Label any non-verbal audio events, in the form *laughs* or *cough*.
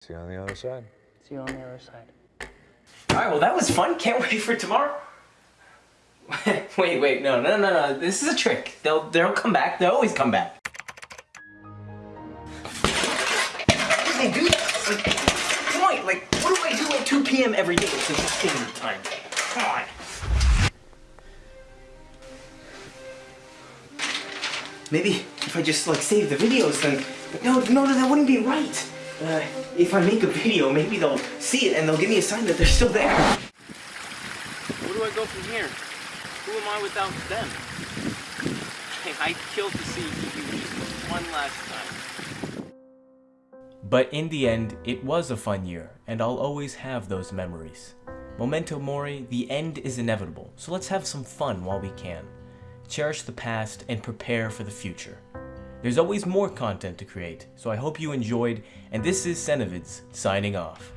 See you on the other side. See you on the other side. All right, well, that was fun. Can't wait for tomorrow. *laughs* wait, wait, no, no, no, no. This is a trick. They'll, they'll come back. They always come back. They do that. Like, come on, like, what do I do at 2 p.m. every day? It's like the same time. Come on. Maybe if I just like save the videos, then no, no, no, that wouldn't be right. Uh, if I make a video, maybe they'll see it and they'll give me a sign that they're still there. Where do I go from here? Who am I without them? Hey, I'd kill to see you one last time. But in the end, it was a fun year, and I'll always have those memories. Memento Mori, the end is inevitable, so let's have some fun while we can. Cherish the past and prepare for the future. There's always more content to create, so I hope you enjoyed, and this is Senevids signing off.